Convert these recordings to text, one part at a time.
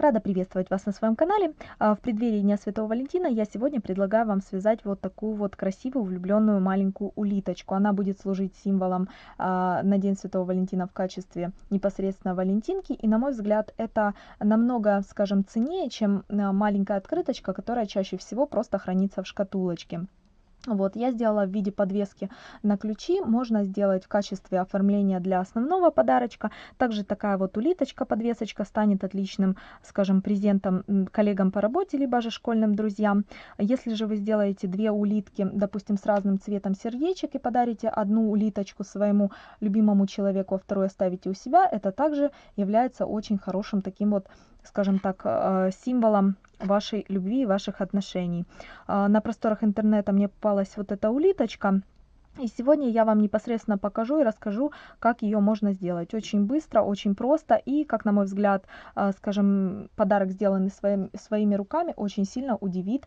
Рада приветствовать вас на своем канале. А, в преддверии Дня Святого Валентина я сегодня предлагаю вам связать вот такую вот красивую влюбленную маленькую улиточку. Она будет служить символом а, на День Святого Валентина в качестве непосредственно валентинки. И на мой взгляд это намного, скажем, ценнее, чем а, маленькая открыточка, которая чаще всего просто хранится в шкатулочке. Вот, я сделала в виде подвески на ключи, можно сделать в качестве оформления для основного подарочка. Также такая вот улиточка, подвесочка станет отличным, скажем, презентом коллегам по работе, либо же школьным друзьям. Если же вы сделаете две улитки, допустим, с разным цветом сердечек и подарите одну улиточку своему любимому человеку, а вторую оставите у себя, это также является очень хорошим таким вот скажем так, э, символом вашей любви и ваших отношений. А, на просторах интернета мне попалась вот эта улиточка. И сегодня я вам непосредственно покажу и расскажу, как ее можно сделать. Очень быстро, очень просто и, как на мой взгляд, а, скажем, подарок, сделанный своим, своими руками, очень сильно удивит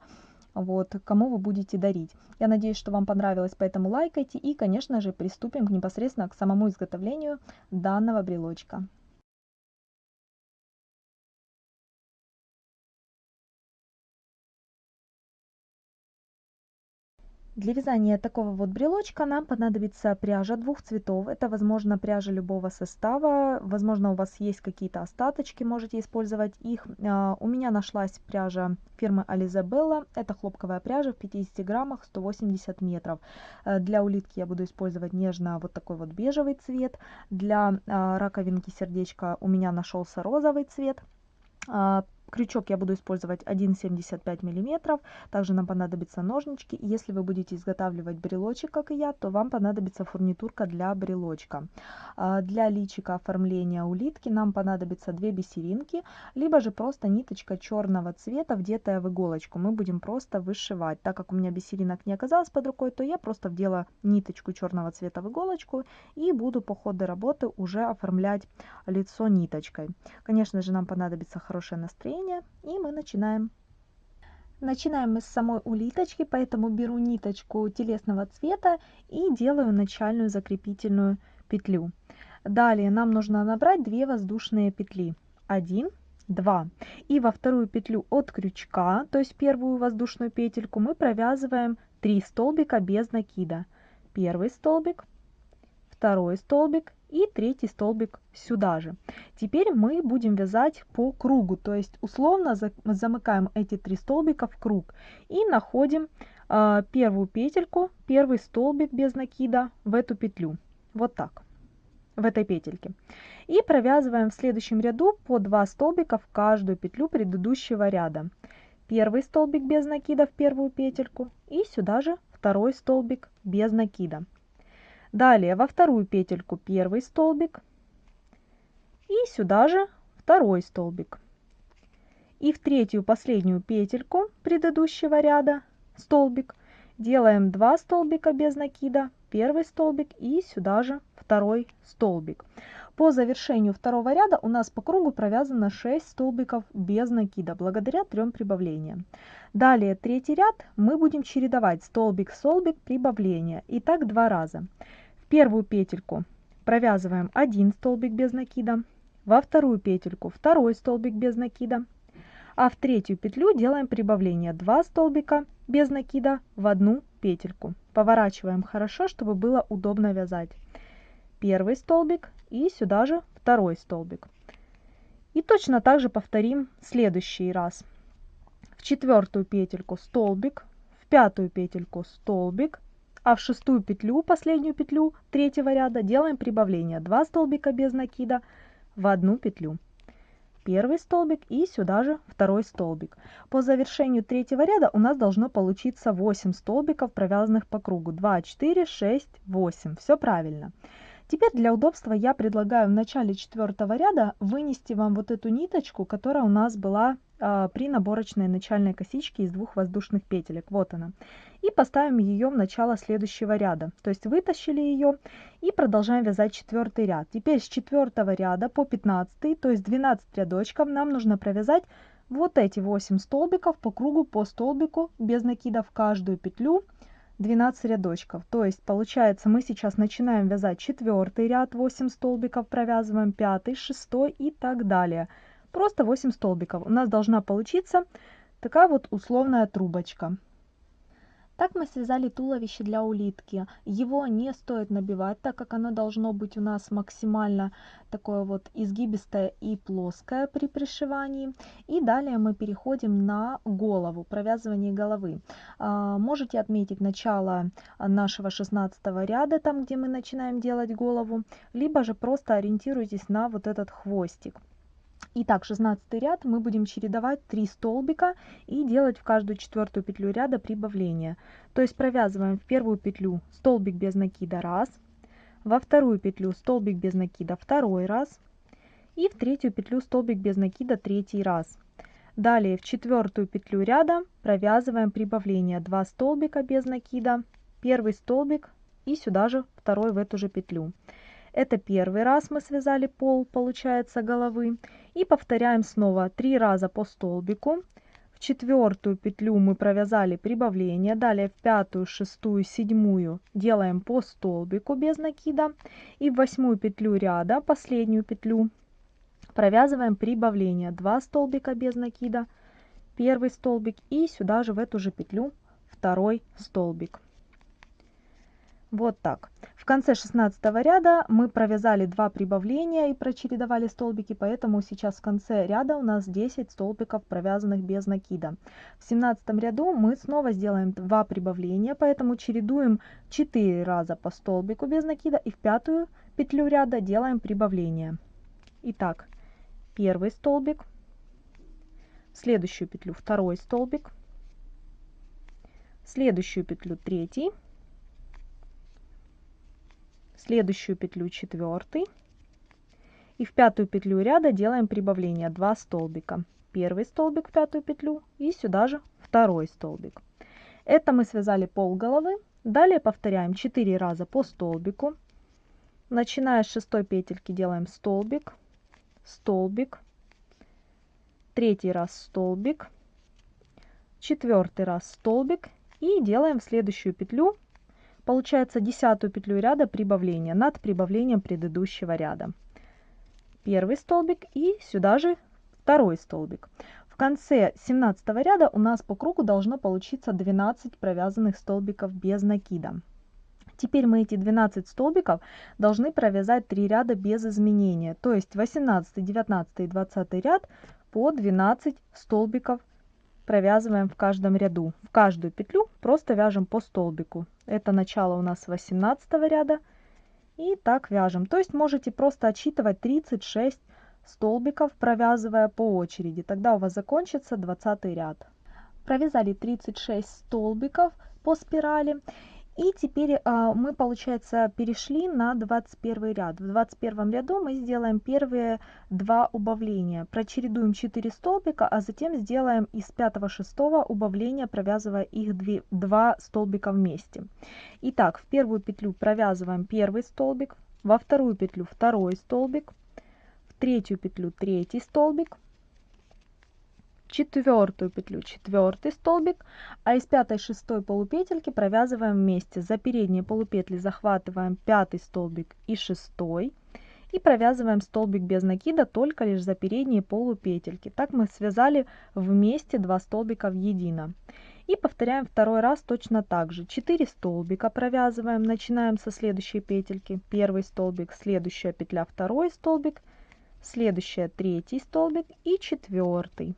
вот, кому вы будете дарить. Я надеюсь, что вам понравилось, поэтому лайкайте и, конечно же, приступим непосредственно к самому изготовлению данного брелочка. Для вязания такого вот брелочка нам понадобится пряжа двух цветов. Это, возможно, пряжа любого состава. Возможно, у вас есть какие-то остаточки, можете использовать их. А, у меня нашлась пряжа фирмы Ализабелла. Это хлопковая пряжа в 50 граммах, 180 метров. Э, для улитки я буду использовать нежно вот такой вот бежевый цвет. Для а, раковинки сердечка у меня нашелся розовый цвет. Крючок я буду использовать 1,75 мм. Также нам понадобятся ножнички. Если вы будете изготавливать брелочек, как и я, то вам понадобится фурнитурка для брелочка. А, для личика оформления улитки нам понадобится две бисеринки, либо же просто ниточка черного цвета, вдетая в иголочку. Мы будем просто вышивать. Так как у меня бисеринок не оказалось под рукой, то я просто вдела ниточку черного цвета в иголочку и буду по ходу работы уже оформлять лицо ниточкой. Конечно же, нам понадобится хорошее настроение плетения и мы начинаем. Начинаем мы с самой улиточки, поэтому беру ниточку телесного цвета и делаю начальную закрепительную петлю. Далее нам нужно набрать 2 воздушные петли. 1, 2. И во вторую петлю от крючка, то есть первую воздушную петельку, мы провязываем 3 столбика без накида. Первый столбик, второй столбик и третий столбик сюда же. Теперь мы будем вязать по кругу, то есть условно замыкаем эти три столбика в круг и находим э, первую петельку, первый столбик без накида в эту петлю. Вот так, в этой петельке. И провязываем в следующем ряду по 2 столбика в каждую петлю предыдущего ряда. Первый столбик без накида в первую петельку и сюда же второй столбик без накида. Далее во вторую петельку первый столбик и сюда же второй столбик. И в третью последнюю петельку предыдущего ряда столбик делаем 2 столбика без накида, первый столбик и сюда же второй столбик. По завершению второго ряда у нас по кругу провязано 6 столбиков без накида, благодаря трем прибавлениям. Далее третий ряд мы будем чередовать столбик-столбик прибавления, и так два раза первую петельку провязываем один столбик без накида, во вторую петельку второй столбик без накида, а в третью петлю делаем прибавление 2 столбика без накида в одну петельку. Поворачиваем хорошо, чтобы было удобно вязать. Первый столбик и сюда же второй столбик. И точно так же повторим следующий раз. В четвертую петельку столбик, в пятую петельку столбик, а в шестую петлю, последнюю петлю третьего ряда делаем прибавление 2 столбика без накида в одну петлю. Первый столбик и сюда же второй столбик. По завершению третьего ряда у нас должно получиться 8 столбиков, провязанных по кругу. 2, 4, 6, 8. Все правильно. Теперь для удобства я предлагаю в начале четвертого ряда вынести вам вот эту ниточку, которая у нас была э, при наборочной начальной косичке из двух воздушных петелек. Вот она. И поставим ее в начало следующего ряда. То есть вытащили ее и продолжаем вязать четвертый ряд. Теперь с четвертого ряда по 15, то есть 12 рядочков, нам нужно провязать вот эти 8 столбиков по кругу по столбику без накида в каждую петлю 12 рядочков. То есть получается мы сейчас начинаем вязать четвертый ряд, 8 столбиков провязываем, пятый, шестой и так далее. просто 8 столбиков. У нас должна получиться такая вот условная трубочка. Так мы связали туловище для улитки. Его не стоит набивать, так как оно должно быть у нас максимально такое вот изгибистое и плоское при пришивании. И далее мы переходим на голову, провязывание головы. А, можете отметить начало нашего 16 ряда, там где мы начинаем делать голову, либо же просто ориентируйтесь на вот этот хвостик. Итак, 16 ряд мы будем чередовать 3 столбика и делать в каждую четвертую петлю ряда прибавление. То есть провязываем в первую петлю столбик без накида раз, во вторую петлю столбик без накида второй раз и в третью петлю столбик без накида третий раз. Далее в четвертую петлю ряда провязываем прибавление 2 столбика без накида, первый столбик и сюда же второй в эту же петлю. Это первый раз мы связали пол, получается, головы. И повторяем снова три раза по столбику. В четвертую петлю мы провязали прибавление. Далее в пятую, шестую, седьмую делаем по столбику без накида. И в восьмую петлю ряда, последнюю петлю, провязываем прибавление. Два столбика без накида, первый столбик и сюда же в эту же петлю второй столбик. Вот так. В конце 16 ряда мы провязали 2 прибавления и прочередовали столбики, поэтому сейчас в конце ряда у нас 10 столбиков провязанных без накида. В 17 ряду мы снова сделаем 2 прибавления, поэтому чередуем 4 раза по столбику без накида и в пятую петлю ряда делаем прибавление. Итак, первый столбик, в следующую петлю второй столбик, в следующую петлю третий, следующую петлю четвертый и в пятую петлю ряда делаем прибавление. 2 столбика. Первый столбик в пятую петлю и сюда же второй столбик. Это мы связали пол головы. Далее повторяем 4 раза по столбику. Начиная с шестой петельки делаем столбик столбик. Третий раз столбик. Четвертый раз столбик. И делаем в следующую петлю Получается десятую петлю ряда прибавления над прибавлением предыдущего ряда. Первый столбик и сюда же второй столбик. В конце 17 ряда у нас по кругу должно получиться 12 провязанных столбиков без накида. Теперь мы эти 12 столбиков должны провязать 3 ряда без изменения, то есть 18, 19 и 20 ряд по 12 столбиков провязываем в каждом ряду. В каждую петлю просто вяжем по столбику. Это начало у нас 18 ряда. И так вяжем. То есть можете просто отсчитывать 36 столбиков, провязывая по очереди. Тогда у вас закончится 20 ряд. Провязали 36 столбиков по спирали. И теперь а, мы, получается, перешли на 21 ряд. В 21 ряду мы сделаем первые два убавления. Прочередуем 4 столбика, а затем сделаем из 5-6 убавления, провязывая их 2, 2 столбика вместе. Итак, в первую петлю провязываем первый столбик, во вторую петлю второй столбик, в третью петлю третий столбик, четвертую петлю четвертый столбик а из пятой шестой полупетельки провязываем вместе. За передние полупетли захватываем пятый столбик и шестой и провязываем столбик без накида только лишь за передние полупетельки. Так мы связали вместе два столбика в едино. И повторяем второй раз точно так же. 4 столбика провязываем начинаем со следующей петельки. Первый столбик следующая петля второй столбик следующая третий столбик и четвертый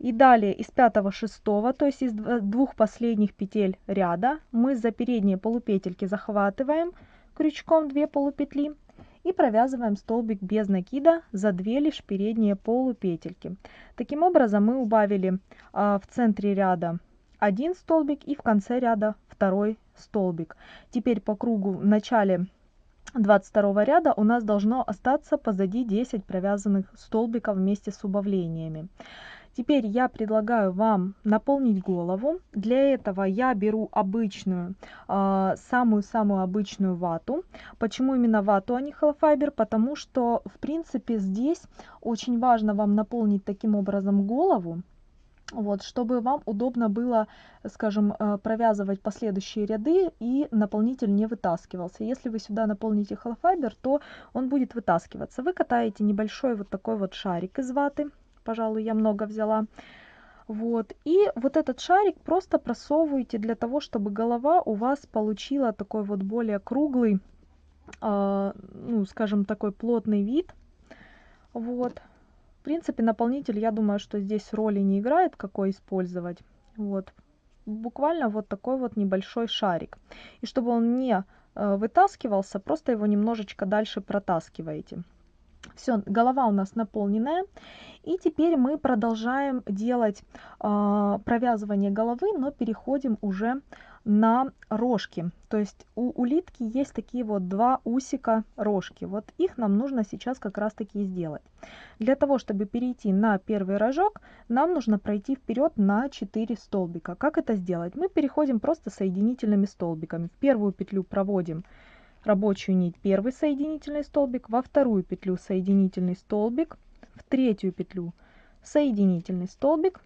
и далее из 5 6 то есть из двух последних петель ряда мы за передние полупетельки захватываем крючком 2 полупетли и провязываем столбик без накида за 2 лишь передние полупетельки. Таким образом мы убавили а, в центре ряда один столбик и в конце ряда второй столбик. Теперь по кругу в начале 22 ряда у нас должно остаться позади 10 провязанных столбиков вместе с убавлениями. Теперь я предлагаю вам наполнить голову. Для этого я беру обычную, а, самую-самую обычную вату. Почему именно вату, а не холофайбер? Потому что, в принципе, здесь очень важно вам наполнить таким образом голову, вот, чтобы вам удобно было, скажем, э, провязывать последующие ряды и наполнитель не вытаскивался. Если вы сюда наполните холофайбер, то он будет вытаскиваться. Вы катаете небольшой вот такой вот шарик из ваты, пожалуй, я много взяла. Вот, и вот этот шарик просто просовываете для того, чтобы голова у вас получила такой вот более круглый, э, ну, скажем, такой плотный вид. Вот, в принципе, наполнитель, я думаю, что здесь роли не играет, какой использовать. Вот. Буквально вот такой вот небольшой шарик. И чтобы он не э, вытаскивался, просто его немножечко дальше протаскиваете. Все, голова у нас наполненная. И теперь мы продолжаем делать э, провязывание головы, но переходим уже на рожки. То есть у улитки есть такие вот два усика рожки. Вот их нам нужно сейчас как раз таки сделать. Для того, чтобы перейти на первый рожок, нам нужно пройти вперед на 4 столбика. Как это сделать? Мы переходим просто соединительными столбиками. В первую петлю проводим рабочую нить первый соединительный столбик, во вторую петлю соединительный столбик, в третью петлю соединительный столбик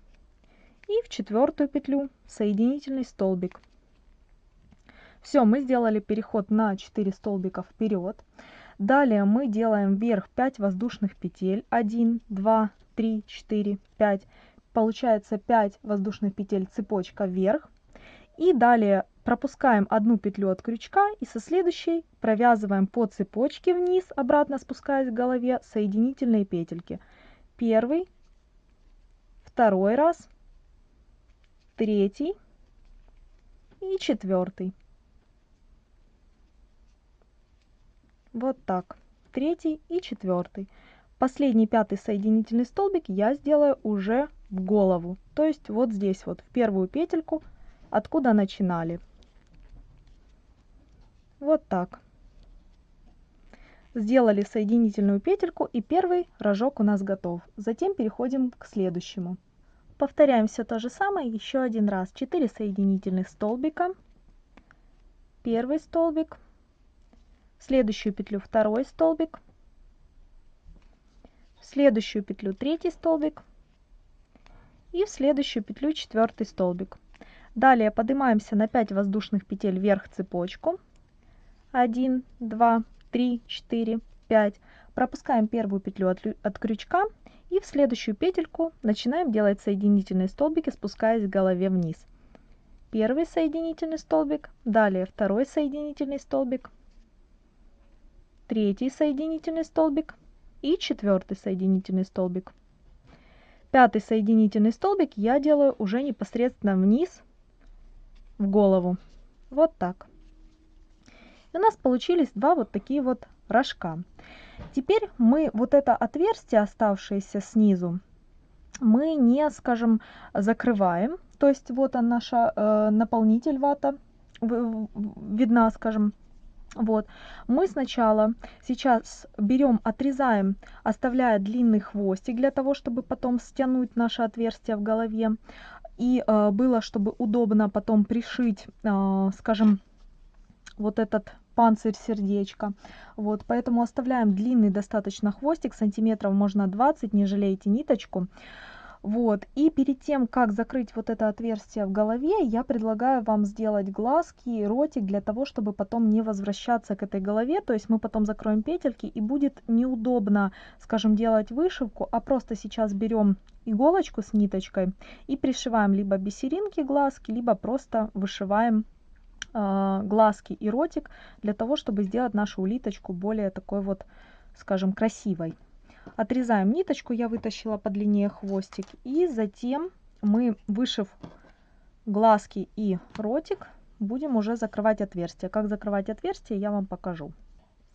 и в четвертую петлю соединительный столбик. Все, мы сделали переход на 4 столбика вперед. Далее мы делаем вверх 5 воздушных петель. 1, 2, 3, 4, 5. Получается 5 воздушных петель цепочка вверх. И далее пропускаем одну петлю от крючка и со следующей провязываем по цепочке вниз, обратно спускаясь к голове, соединительные петельки. Первый, второй раз, третий и четвертый. Вот так. Третий и четвертый. Последний пятый соединительный столбик я сделаю уже в голову. То есть вот здесь вот, в первую петельку, откуда начинали. Вот так. Сделали соединительную петельку и первый рожок у нас готов. Затем переходим к следующему. Повторяем все то же самое еще один раз. 4 соединительных столбика. Первый столбик следующую петлю второй столбик, в следующую петлю третий столбик и в следующую петлю четвертый столбик. Далее поднимаемся на 5 воздушных петель вверх цепочку. 1, 2, 3, 4, 5. Пропускаем первую петлю от, от крючка и в следующую петельку начинаем делать соединительные столбики, спускаясь к голове вниз. Первый соединительный столбик, далее второй соединительный столбик, третий соединительный столбик и четвертый соединительный столбик. Пятый соединительный столбик я делаю уже непосредственно вниз в голову. Вот так. И у нас получились два вот такие вот рожка. Теперь мы вот это отверстие, оставшееся снизу, мы не, скажем, закрываем. То есть вот он наша э, наполнитель вата видна, скажем, вот, мы сначала сейчас берем, отрезаем, оставляя длинный хвостик для того, чтобы потом стянуть наше отверстие в голове. И э, было, чтобы удобно потом пришить, э, скажем, вот этот панцирь сердечко. Вот, поэтому оставляем длинный достаточно хвостик, сантиметров можно 20, не жалейте ниточку. Вот. И перед тем, как закрыть вот это отверстие в голове, я предлагаю вам сделать глазки и ротик для того, чтобы потом не возвращаться к этой голове. То есть мы потом закроем петельки и будет неудобно, скажем, делать вышивку, а просто сейчас берем иголочку с ниточкой и пришиваем либо бисеринки глазки, либо просто вышиваем глазки и ротик для того, чтобы сделать нашу улиточку более такой вот, скажем, красивой. Отрезаем ниточку, я вытащила подлиннее хвостик. И затем мы, вышив глазки и ротик, будем уже закрывать отверстие. Как закрывать отверстие, я вам покажу.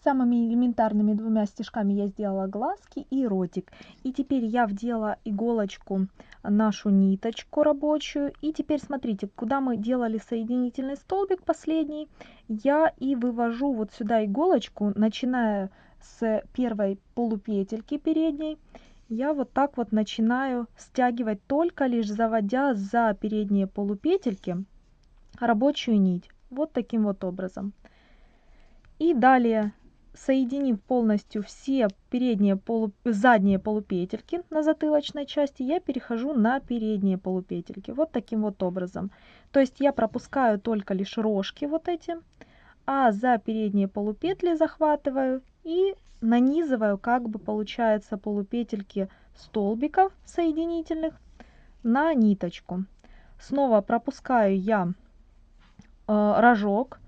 Самыми элементарными двумя стежками я сделала глазки и ротик. И теперь я вдела иголочку нашу ниточку рабочую. И теперь смотрите, куда мы делали соединительный столбик последний, я и вывожу вот сюда иголочку, начиная с первой полупетельки передней я вот так вот начинаю стягивать только лишь заводя за передние полупетельки рабочую нить вот таким вот образом и далее соединив полностью все передние полу... задние полупетельки на затылочной части, я перехожу на передние полупетельки. Вот таким вот образом. То есть я пропускаю только лишь рожки вот эти, а за передние полупетли захватываю и нанизываю, как бы получается, полупетельки столбиков соединительных на ниточку. Снова пропускаю я э, рожок,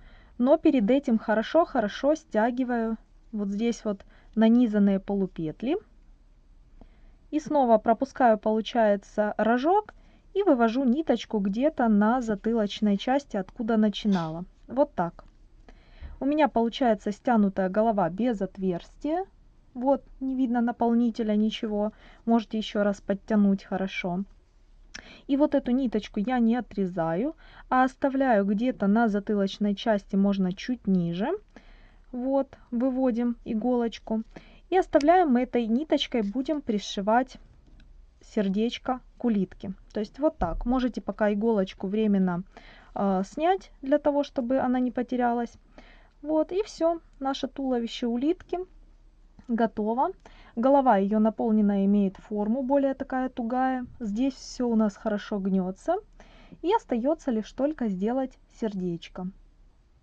но перед этим хорошо-хорошо стягиваю вот здесь вот нанизанные полупетли. И снова пропускаю, получается, рожок и вывожу ниточку где-то на затылочной части, откуда начинала. Вот так. У меня получается стянутая голова без отверстия. Вот, не видно наполнителя, ничего. Можете еще раз подтянуть хорошо. И вот эту ниточку я не отрезаю, а оставляю где-то на затылочной части, можно чуть ниже. Вот, выводим иголочку. И оставляем этой ниточкой, будем пришивать сердечко к улитке. То есть вот так. Можете пока иголочку временно э, снять, для того, чтобы она не потерялась. Вот, и все. Наше туловище улитки готово. Голова ее наполнена имеет форму, более такая тугая. Здесь все у нас хорошо гнется. И остается лишь только сделать сердечко.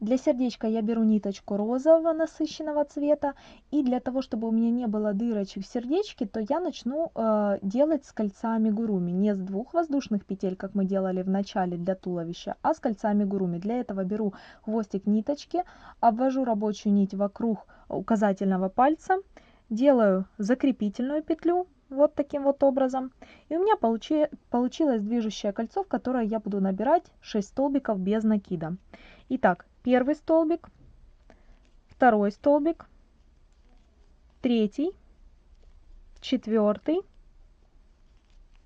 Для сердечка я беру ниточку розового насыщенного цвета. И для того, чтобы у меня не было дырочек в сердечке, то я начну э, делать с кольцами гуруми. Не с двух воздушных петель, как мы делали в начале для туловища, а с кольцами гуруми. Для этого беру хвостик ниточки, обвожу рабочую нить вокруг указательного пальца делаю закрепительную петлю вот таким вот образом. И у меня получи, получилось движущее кольцо, в которое я буду набирать 6 столбиков без накида. Итак, первый столбик, второй столбик, третий, четвертый,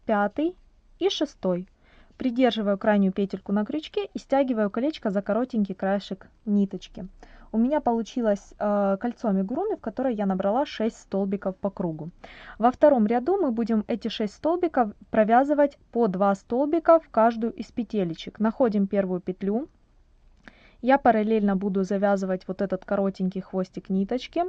пятый и шестой. Придерживаю крайнюю петельку на крючке и стягиваю колечко за коротенький краешек ниточки у меня получилось э, кольцо амигуруми, в которое я набрала 6 столбиков по кругу. Во втором ряду мы будем эти 6 столбиков провязывать по 2 столбика в каждую из петелечек. Находим первую петлю. Я параллельно буду завязывать вот этот коротенький хвостик ниточки.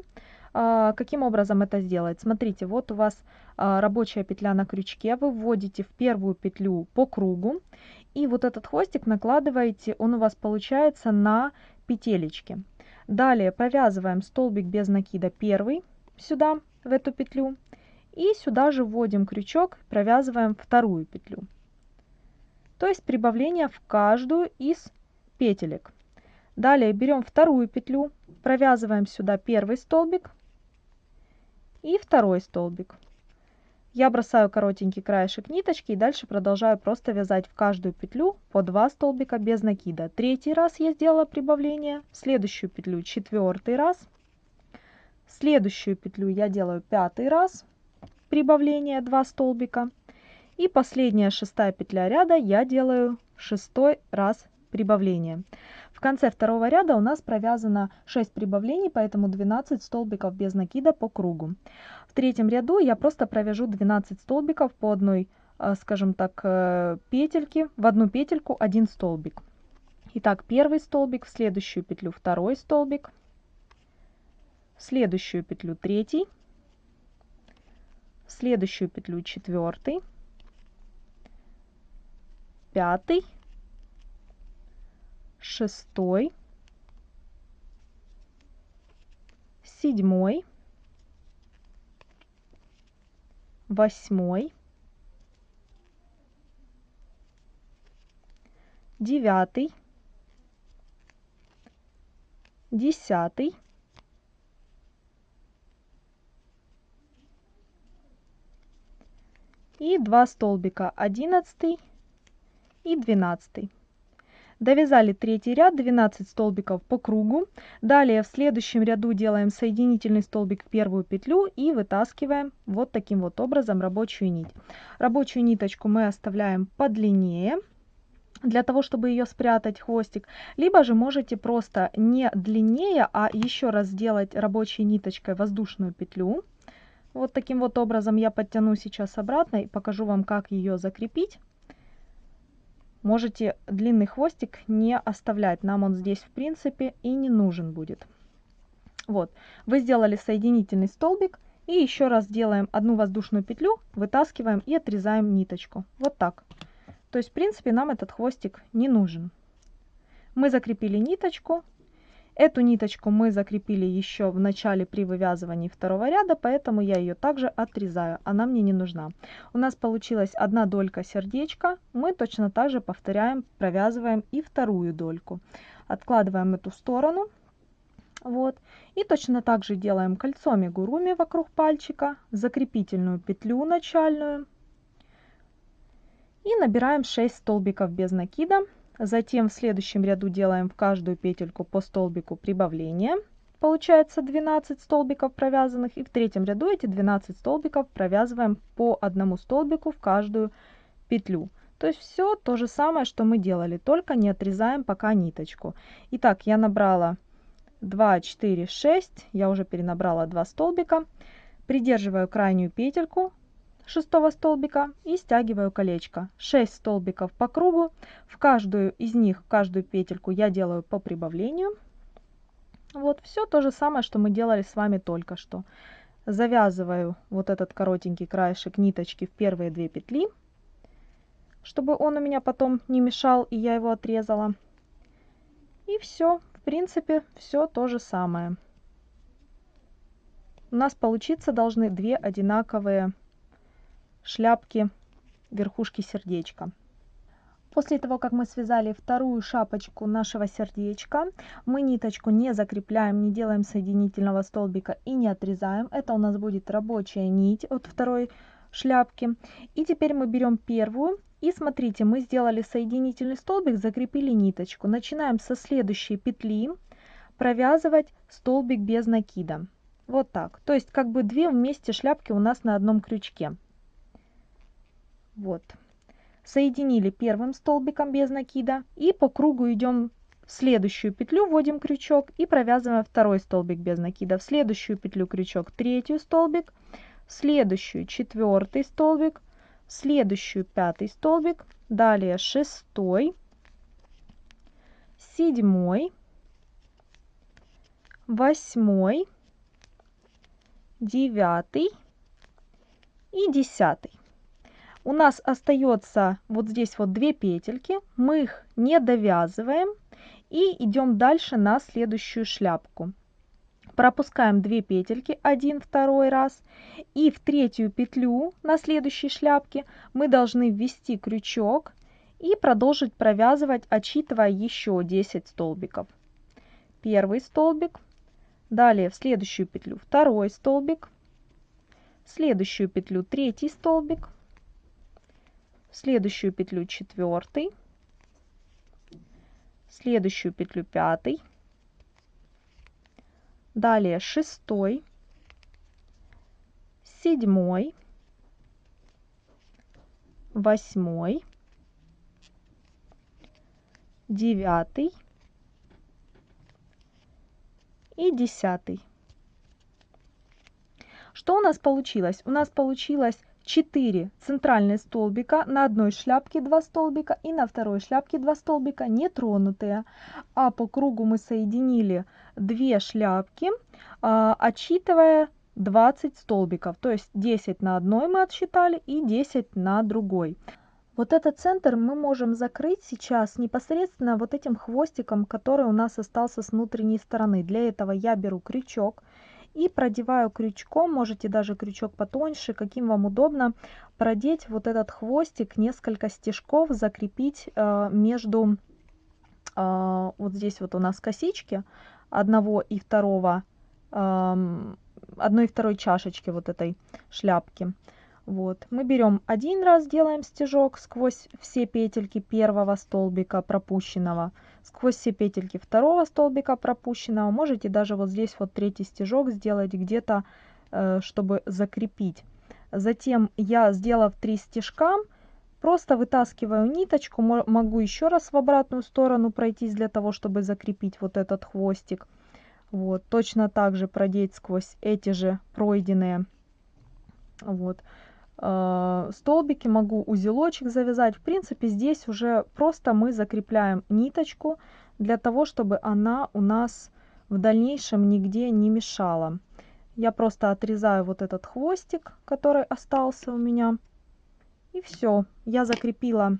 А, каким образом это сделать? Смотрите, вот у вас а, рабочая петля на крючке, вы вводите в первую петлю по кругу, и вот этот хвостик накладываете, он у вас получается на петелечки. Далее провязываем столбик без накида первый сюда, в эту петлю. И сюда же вводим крючок, провязываем вторую петлю. То есть прибавление в каждую из петелек. Далее берем вторую петлю, провязываем сюда первый столбик и второй столбик. Я бросаю коротенький краешек ниточки и дальше продолжаю просто вязать в каждую петлю по 2 столбика без накида. Третий раз я сделала прибавление, в следующую петлю четвертый раз, следующую петлю я делаю пятый раз, прибавление 2 столбика. И последняя шестая петля ряда я делаю шестой раз прибавление. Конце второго ряда у нас провязано 6 прибавлений, поэтому 12 столбиков без накида по кругу. В третьем ряду я просто провяжу 12 столбиков по одной, э, скажем так, э, петельке, в одну петельку один столбик. Итак, первый столбик, в следующую петлю второй столбик, в следующую петлю третий, в следующую петлю четвертый, пятый, шестой, седьмой, восьмой, девятый, десятый, и два столбика одиннадцатый и двенадцатый Довязали третий ряд, 12 столбиков по кругу. Далее в следующем ряду делаем соединительный столбик в первую петлю и вытаскиваем вот таким вот образом рабочую нить. Рабочую ниточку мы оставляем подлиннее для того, чтобы ее спрятать хвостик, либо же можете просто не длиннее, а еще раз сделать рабочей ниточкой воздушную петлю. Вот таким вот образом я подтяну сейчас обратно и покажу вам, как ее закрепить можете длинный хвостик не оставлять. Нам он здесь в принципе и не нужен будет. Вот, вы сделали соединительный столбик и еще раз делаем одну воздушную петлю, вытаскиваем и отрезаем ниточку. Вот так. То есть, в принципе, нам этот хвостик не нужен. Мы закрепили ниточку. Эту ниточку мы закрепили еще в начале при вывязывании второго ряда, поэтому я ее также отрезаю. Она мне не нужна. У нас получилась одна долька сердечка. Мы точно так же повторяем, провязываем и вторую дольку. Откладываем эту сторону. Вот. И точно так же делаем кольцо амигуруми вокруг пальчика, закрепительную петлю начальную. И набираем 6 столбиков без накида. Затем в следующем ряду делаем в каждую петельку по столбику прибавления. Получается 12 столбиков провязанных. И в третьем ряду эти 12 столбиков провязываем по одному столбику в каждую петлю. То есть все то же самое, что мы делали, только не отрезаем пока ниточку. Итак, я набрала 2, 4, 6. Я уже перенабрала 2 столбика. Придерживаю крайнюю петельку шестого столбика и стягиваю колечко. 6 столбиков по кругу. В каждую из них, в каждую петельку я делаю по прибавлению. Вот все то же самое, что мы делали с вами только что. Завязываю вот этот коротенький краешек ниточки в первые две петли, чтобы он у меня потом не мешал и я его отрезала. И все, в принципе, все то же самое. У нас получиться должны две одинаковые шляпки верхушки сердечка. После того, как мы связали вторую шапочку нашего сердечка, мы ниточку не закрепляем, не делаем соединительного столбика и не отрезаем. Это у нас будет рабочая нить от второй шляпки. И теперь мы берем первую. И смотрите, мы сделали соединительный столбик, закрепили ниточку. Начинаем со следующей петли провязывать столбик без накида. Вот так. То есть как бы две вместе шляпки у нас на одном крючке. Вот. Соединили первым столбиком без накида и по кругу идем в следующую петлю, вводим крючок и провязываем второй столбик без накида. В следующую петлю крючок, третий столбик, в следующую четвертый столбик, в следующую пятый столбик, далее шестой, седьмой, восьмой, девятый и десятый у нас остается вот здесь вот две петельки, мы их не довязываем и идем дальше на следующую шляпку. Пропускаем две петельки, один, второй раз. И в третью петлю на следующей шляпке мы должны ввести крючок и продолжить провязывать, отсчитывая еще 10 столбиков. Первый столбик, далее в следующую петлю второй столбик, в следующую петлю третий столбик, следующую петлю четвертый, следующую петлю пятый, далее шестой, седьмой, восьмой, девятый. И десятый. Что у нас получилось? У нас получилось 4 центральные столбика, на одной шляпке 2 столбика и на второй шляпке 2 столбика не тронутые. А по кругу мы соединили 2 шляпки, а, отсчитывая 20 столбиков. То есть 10 на одной мы отсчитали и 10 на другой. Вот этот центр мы можем закрыть сейчас непосредственно вот этим хвостиком, который у нас остался с внутренней стороны. Для этого я беру крючок и продеваю крючком, можете даже крючок потоньше, каким вам удобно, продеть вот этот хвостик, несколько стежков, закрепить э, между, э, вот здесь вот у нас косички одного и второго, э, одной и второй чашечки вот этой шляпки. Вот. Мы берем один раз, делаем стежок сквозь все петельки первого столбика пропущенного, сквозь все петельки второго столбика пропущенного. Можете даже вот здесь вот третий стежок сделать где-то, э, чтобы закрепить. Затем я, сделав три стежка, просто вытаскиваю ниточку, могу еще раз в обратную сторону пройтись для того, чтобы закрепить вот этот хвостик. Вот, точно так же продеть сквозь эти же пройденные. Вот. Э, столбики, могу узелочек завязать. В принципе, здесь уже просто мы закрепляем ниточку для того, чтобы она у нас в дальнейшем нигде не мешало. Я просто отрезаю вот этот хвостик, который остался у меня. И все, я закрепила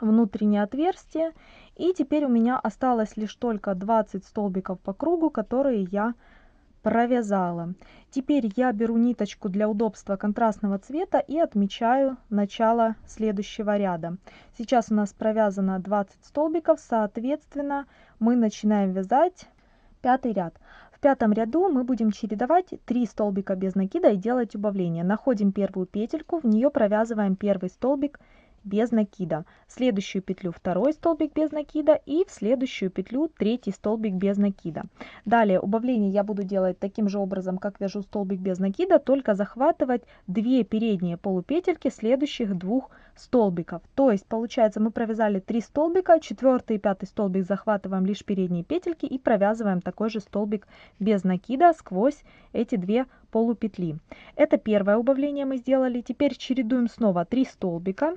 внутреннее отверстие. И теперь у меня осталось лишь только 20 столбиков по кругу, которые я провязала. Теперь я беру ниточку для удобства контрастного цвета и отмечаю начало следующего ряда. Сейчас у нас провязано 20 столбиков, соответственно мы начинаем вязать пятый ряд. В пятом ряду мы будем чередовать 3 столбика без накида и делать убавление. Находим первую петельку, в нее провязываем первый столбик без накида, в следующую петлю второй столбик без накида и в следующую петлю третий столбик без накида. Далее убавление я буду делать таким же образом, как вяжу столбик без накида, только захватывать две передние полупетельки следующих двух столбиков. То есть получается мы провязали 3 столбика, четвертый и пятый столбик захватываем лишь передние петельки и провязываем такой же столбик без накида сквозь эти две полупетли. Это первое убавление мы сделали. Теперь чередуем снова 3 столбика.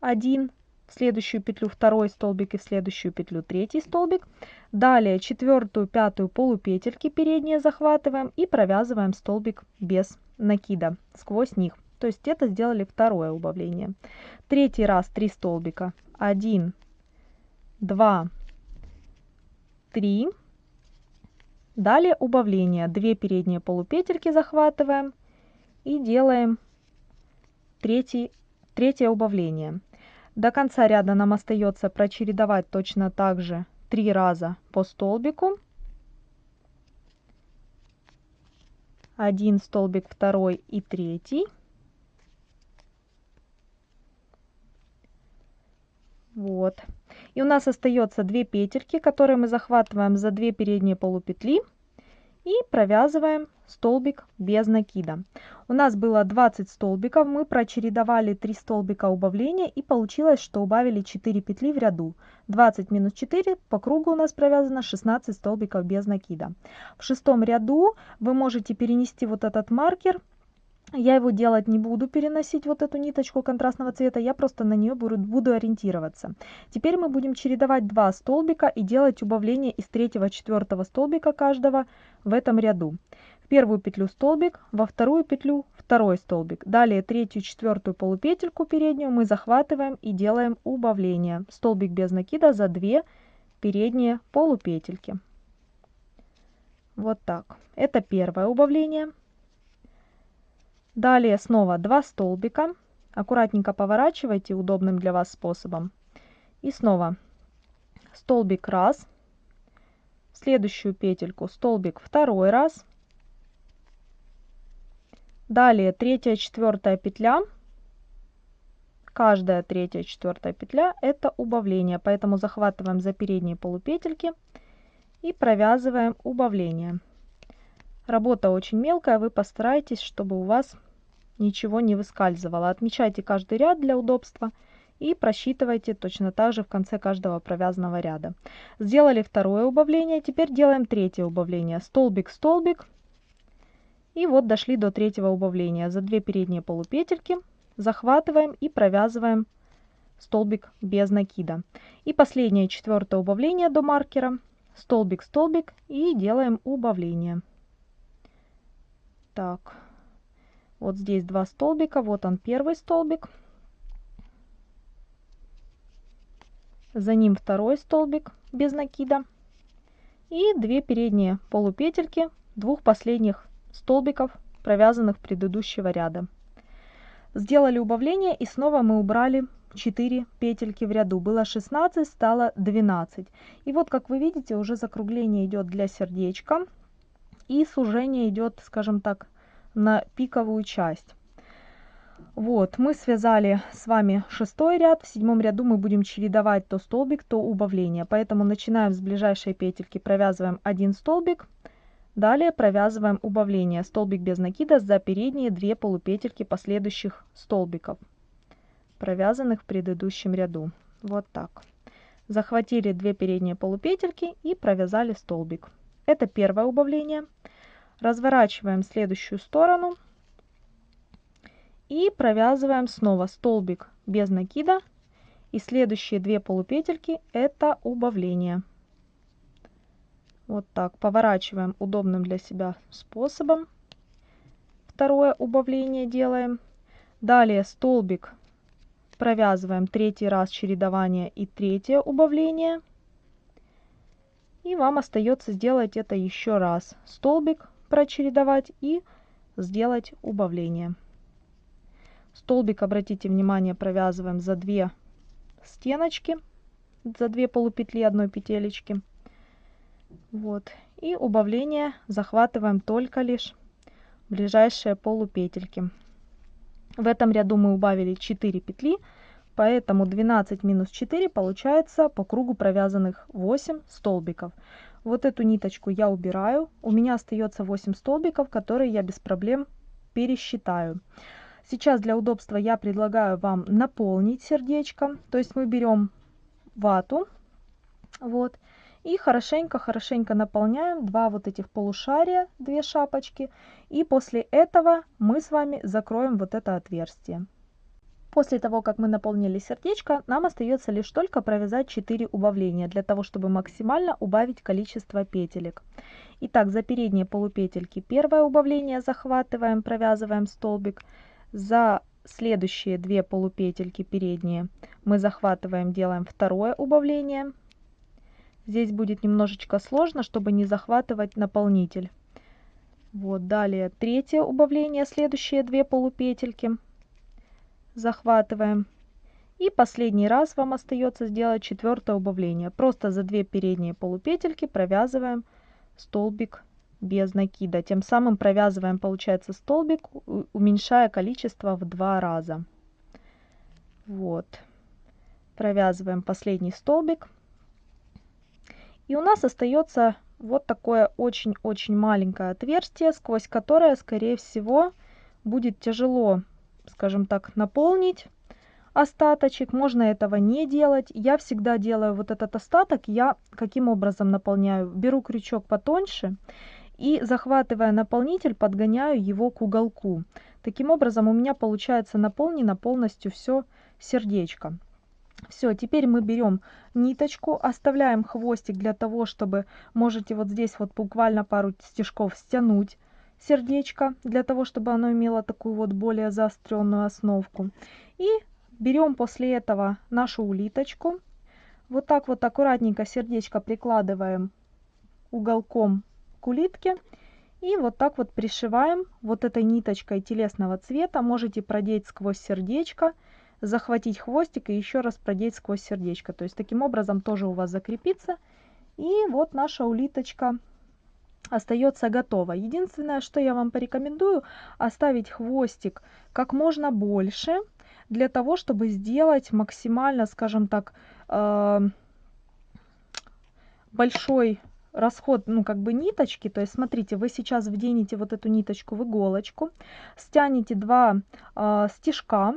1, в следующую петлю второй столбик и в следующую петлю третий столбик. Далее четвертую, пятую полупетельки передние захватываем и провязываем столбик без накида сквозь них. То есть это сделали второе убавление. Третий раз 3 столбика. 1, 2, 3. Далее убавление. 2 передние полупетельки захватываем и делаем третий, третье убавление. До конца ряда нам остается прочередовать точно так же 3 раза по столбику. Один столбик, второй и третий. Вот. И у нас остается 2 петельки, которые мы захватываем за 2 передние полупетли и провязываем столбик без накида. У нас было 20 столбиков, мы прочередовали 3 столбика убавления и получилось, что убавили 4 петли в ряду. 20 минус 4 по кругу у нас провязано 16 столбиков без накида. В шестом ряду вы можете перенести вот этот маркер я его делать не буду, переносить вот эту ниточку контрастного цвета, я просто на нее буду, буду ориентироваться. Теперь мы будем чередовать два столбика и делать убавление из третьего, четвертого столбика каждого в этом ряду. В первую петлю столбик, во вторую петлю второй столбик. Далее третью, четвертую полупетельку переднюю мы захватываем и делаем убавление. Столбик без накида за две передние полупетельки. Вот так. Это первое убавление. Далее снова 2 столбика. Аккуратненько поворачивайте удобным для вас способом. И снова столбик раз. В следующую петельку столбик второй раз. Далее третья, четвертая петля. Каждая третья, четвертая петля это убавление, поэтому захватываем за передние полупетельки и провязываем убавление. Работа очень мелкая, вы постарайтесь, чтобы у вас ничего не выскальзывало. Отмечайте каждый ряд для удобства и просчитывайте точно так же в конце каждого провязанного ряда. Сделали второе убавление, теперь делаем третье убавление. Столбик, столбик. И вот дошли до третьего убавления. За две передние полупетельки захватываем и провязываем столбик без накида. И последнее четвертое убавление до маркера. Столбик, столбик и делаем убавление. Так. Вот здесь два столбика, вот он первый столбик. За ним второй столбик без накида. И две передние полупетельки двух последних столбиков, провязанных предыдущего ряда. Сделали убавление и снова мы убрали 4 петельки в ряду. Было 16, стало 12. И вот, как вы видите, уже закругление идет для сердечка. И сужение идет, скажем так, на пиковую часть. Вот, мы связали с вами шестой ряд. В седьмом ряду мы будем чередовать то столбик, то убавление. Поэтому начинаем с ближайшей петельки, провязываем один столбик. Далее провязываем убавление. Столбик без накида за передние две полупетельки последующих столбиков, провязанных в предыдущем ряду. Вот так. Захватили две передние полупетельки и провязали столбик. Это первое убавление. Разворачиваем следующую сторону и провязываем снова столбик без накида. И следующие две полупетельки это убавление. Вот так, поворачиваем удобным для себя способом. Второе убавление делаем. Далее столбик провязываем третий раз чередование и третье убавление. И вам остается сделать это еще раз. Столбик прочередовать и сделать убавление. Столбик, обратите внимание, провязываем за две стеночки, за две полупетли одной петелечки. Вот. И убавление захватываем только лишь ближайшие полупетельки. В этом ряду мы убавили 4 петли, поэтому 12 минус 4 получается по кругу провязанных 8 столбиков. Вот эту ниточку я убираю. У меня остается 8 столбиков, которые я без проблем пересчитаю. Сейчас для удобства я предлагаю вам наполнить сердечко. То есть мы берем вату, вот, и хорошенько-хорошенько наполняем два вот этих полушария, две шапочки. И после этого мы с вами закроем вот это отверстие. После того, как мы наполнили сердечко, нам остается лишь только провязать 4 убавления, для того, чтобы максимально убавить количество петелек. Итак, за передние полупетельки первое убавление захватываем, провязываем столбик. За следующие две полупетельки передние мы захватываем, делаем второе убавление. Здесь будет немножечко сложно, чтобы не захватывать наполнитель. Вот, далее третье убавление, следующие две полупетельки. Захватываем. И последний раз вам остается сделать четвертое убавление. Просто за две передние полупетельки провязываем столбик без накида. Тем самым провязываем, получается, столбик, уменьшая количество в два раза. Вот. Провязываем последний столбик. И у нас остается вот такое очень-очень маленькое отверстие, сквозь которое, скорее всего, будет тяжело, скажем так, наполнить остаточек. Можно этого не делать. Я всегда делаю вот этот остаток. Я каким образом наполняю? Беру крючок потоньше и, захватывая наполнитель, подгоняю его к уголку. Таким образом у меня получается наполнено полностью все сердечко. Все, теперь мы берем ниточку, оставляем хвостик для того, чтобы можете вот здесь вот буквально пару стежков стянуть сердечко, для того, чтобы оно имело такую вот более заостренную основку. И берем после этого нашу улиточку, вот так вот аккуратненько сердечко прикладываем уголком к улитке и вот так вот пришиваем вот этой ниточкой телесного цвета. Можете продеть сквозь сердечко захватить хвостик и еще раз продеть сквозь сердечко. То есть таким образом тоже у вас закрепится. И вот наша улиточка остается готова. Единственное, что я вам порекомендую, оставить хвостик как можно больше, для того, чтобы сделать максимально, скажем так, э, большой расход, ну, как бы ниточки, то есть, смотрите, вы сейчас вденете вот эту ниточку в иголочку, стянете два э, стежка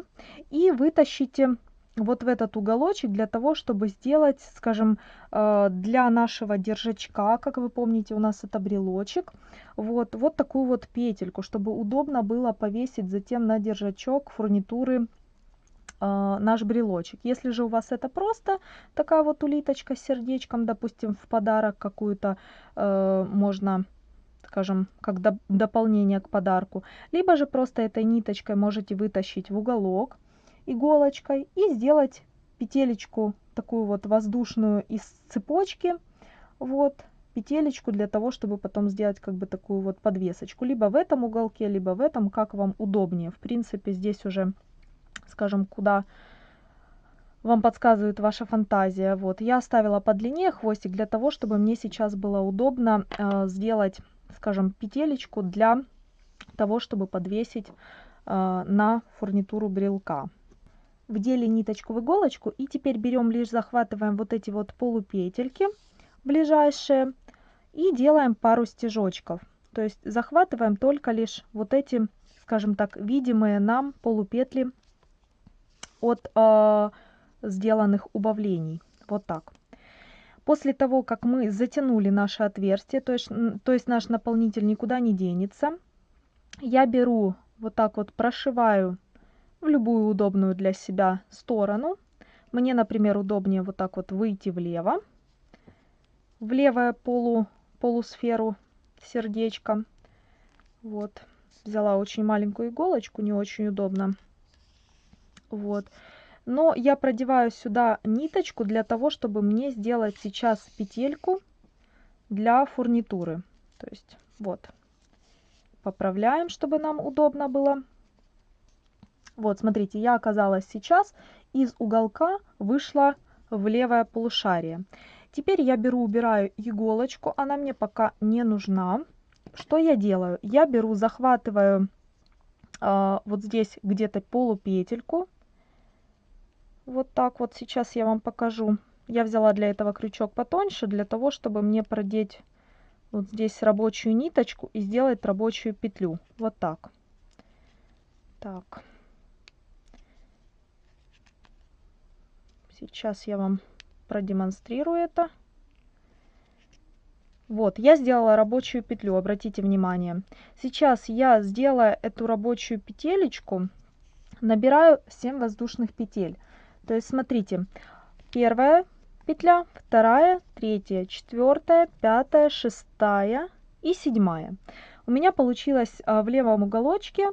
и вытащите вот в этот уголочек для того, чтобы сделать, скажем, э, для нашего держачка, как вы помните, у нас это брелочек, вот, вот такую вот петельку, чтобы удобно было повесить затем на держачок фурнитуры э, наш брелочек. Если же у вас это просто такая вот улиточка с сердечком, допустим, в подарок какую-то э, можно скажем, как до, дополнение к подарку. Либо же просто этой ниточкой можете вытащить в уголок иголочкой и сделать петелечку такую вот воздушную из цепочки. Вот, петелечку для того, чтобы потом сделать как бы такую вот подвесочку. Либо в этом уголке, либо в этом, как вам удобнее. В принципе, здесь уже скажем, куда вам подсказывает ваша фантазия. Вот, я оставила по длине хвостик для того, чтобы мне сейчас было удобно э, сделать, скажем, петелечку для того, чтобы подвесить э, на фурнитуру брелка. Вдели ниточку в иголочку и теперь берем лишь захватываем вот эти вот полупетельки ближайшие и делаем пару стежочков. То есть захватываем только лишь вот эти, скажем так, видимые нам полупетли от э, сделанных убавлений. Вот так. После того, как мы затянули наше отверстие, то есть, то есть наш наполнитель никуда не денется, я беру вот так вот прошиваю в любую удобную для себя сторону. Мне, например, удобнее вот так вот выйти влево, в левое полу полусферу сердечка. Вот. Взяла очень маленькую иголочку, не очень удобно. Вот. Но я продеваю сюда ниточку для того, чтобы мне сделать сейчас петельку для фурнитуры. То есть вот. Поправляем, чтобы нам удобно было. Вот, смотрите, я оказалась сейчас из уголка вышла в левое полушарие. Теперь я беру, убираю иголочку, она мне пока не нужна. Что я делаю? Я беру, захватываю э, вот здесь где-то полупетельку. Вот так вот сейчас я вам покажу. Я взяла для этого крючок потоньше, для того, чтобы мне продеть вот здесь рабочую ниточку и сделать рабочую петлю. Вот так. Так. Сейчас я вам продемонстрирую это. Вот, я сделала рабочую петлю, обратите внимание. Сейчас я, сделаю эту рабочую петелечку, набираю 7 воздушных петель. То есть, смотрите, первая петля, вторая, третья, четвертая, пятая, шестая и седьмая. У меня получилось а, в левом уголочке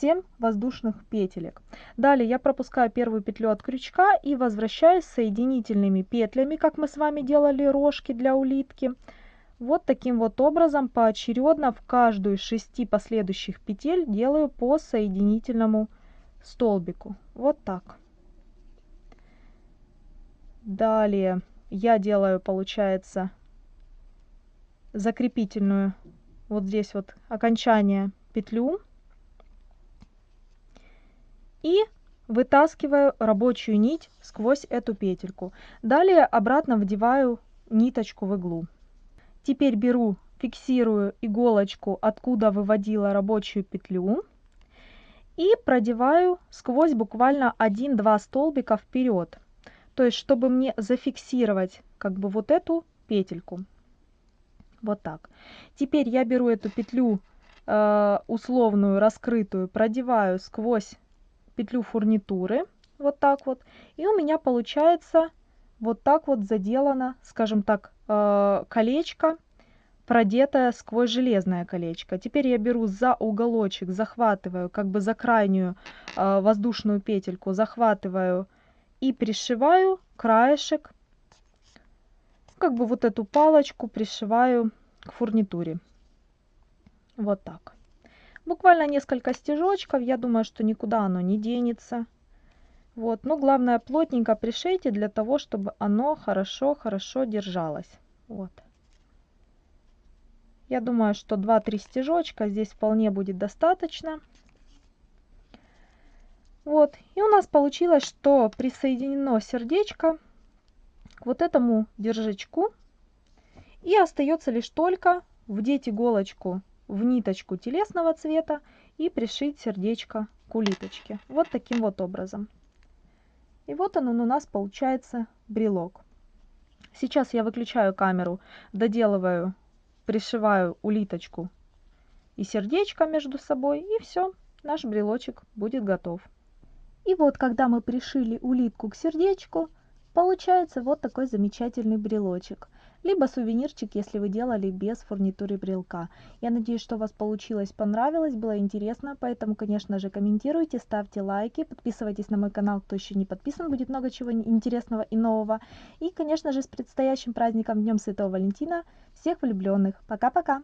7 воздушных петелек. Далее я пропускаю первую петлю от крючка и возвращаюсь соединительными петлями, как мы с вами делали рожки для улитки. Вот таким вот образом поочередно в каждую из шести последующих петель делаю по соединительному столбику. Вот так. Далее я делаю, получается, закрепительную вот здесь вот окончание петлю и вытаскиваю рабочую нить сквозь эту петельку. Далее обратно вдеваю ниточку в иглу. Теперь беру, фиксирую иголочку, откуда выводила рабочую петлю и продеваю сквозь буквально 1-2 столбика вперед. То есть, чтобы мне зафиксировать как бы вот эту петельку. Вот так. Теперь я беру эту петлю э, условную, раскрытую, продеваю сквозь петлю фурнитуры, вот так вот, и у меня получается вот так вот заделано, скажем так, э, колечко, продетое сквозь железное колечко. Теперь я беру за уголочек, захватываю, как бы за крайнюю э, воздушную петельку, захватываю и пришиваю краешек, как бы вот эту палочку пришиваю к фурнитуре. Вот так. Буквально несколько стежочков, я думаю, что никуда оно не денется. Вот, но главное плотненько пришейте для того, чтобы оно хорошо-хорошо держалось. Вот. Я думаю, что 2-3 стежочка здесь вполне будет достаточно. Вот, и у нас получилось, что присоединено сердечко к вот этому держачку. И остается лишь только вдеть иголочку в ниточку телесного цвета и пришить сердечко к улиточке. Вот таким вот образом. И вот он у нас получается брелок. Сейчас я выключаю камеру, доделываю, пришиваю улиточку и сердечко между собой, и все, наш брелочек будет готов. И вот, когда мы пришили улитку к сердечку, получается вот такой замечательный брелочек либо сувенирчик, если вы делали без фурнитуры брелка. Я надеюсь, что у вас получилось, понравилось, было интересно, поэтому, конечно же, комментируйте, ставьте лайки, подписывайтесь на мой канал, кто еще не подписан, будет много чего интересного и нового. И, конечно же, с предстоящим праздником Днем Святого Валентина всех влюбленных. Пока-пока!